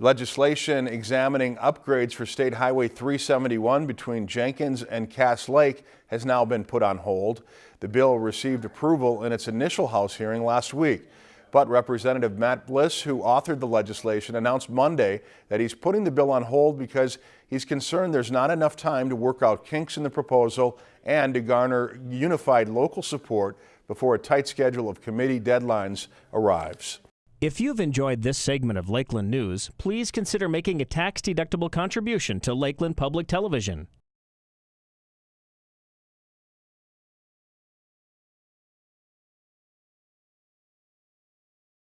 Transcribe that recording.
Legislation examining upgrades for State Highway 371 between Jenkins and Cass Lake has now been put on hold. The bill received approval in its initial House hearing last week. But Representative Matt Bliss, who authored the legislation, announced Monday that he's putting the bill on hold because he's concerned there's not enough time to work out kinks in the proposal and to garner unified local support before a tight schedule of committee deadlines arrives. If you've enjoyed this segment of Lakeland News, please consider making a tax-deductible contribution to Lakeland Public Television.